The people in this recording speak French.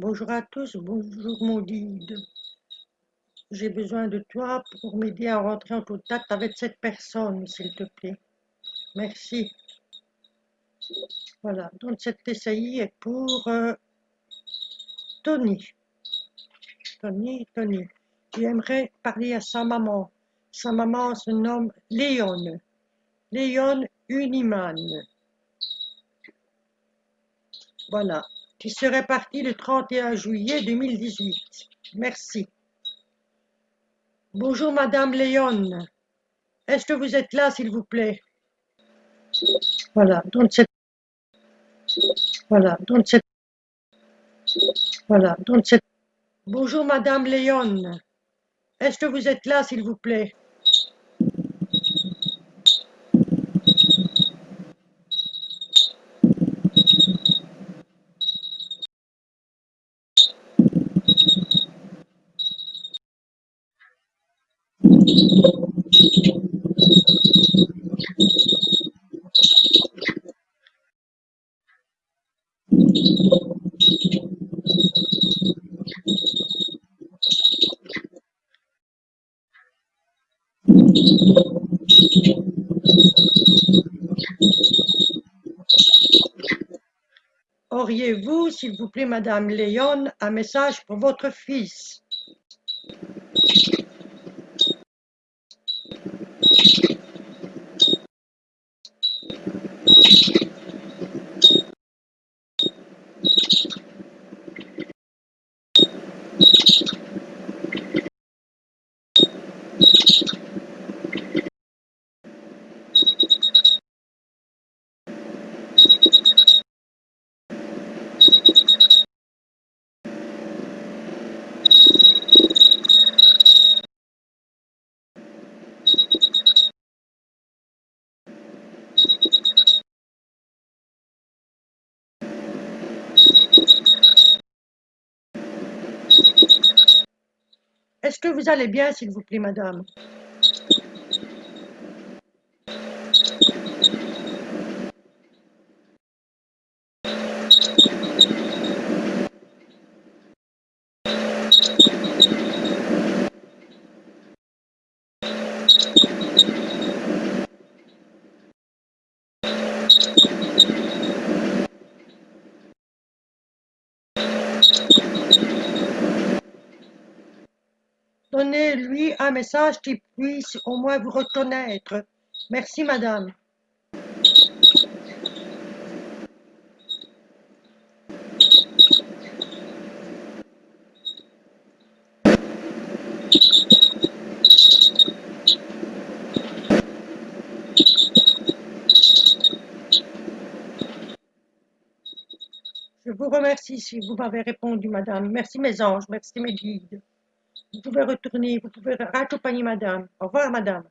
Bonjour à tous, bonjour mon guide. J'ai besoin de toi pour m'aider à rentrer en contact avec cette personne, s'il te plaît. Merci. Voilà, donc cette TCI est pour euh, Tony. Tony, Tony. J'aimerais parler à sa maman. Sa maman se nomme Léon. Léon Uniman. Voilà, qui serait parti le 31 juillet 2018. Merci. Bonjour Madame Léon. Est-ce que vous êtes là, s'il vous plaît? Voilà, donc. Voilà, donc c'est... Voilà, donc c'est... Bonjour Madame Léon. Est-ce que vous êtes là, s'il vous plaît? Auriez-vous, s'il vous plaît, Madame Léon, un message pour votre fils? thank Est-ce que vous allez bien, s'il vous plaît, madame? Donnez-lui un message qui puisse au moins vous reconnaître. Merci, madame. Je vous remercie si vous m'avez répondu, madame. Merci, mes anges. Merci, mes guides. Vous pouvez retourner, vous pouvez raccompagner madame. Au revoir madame.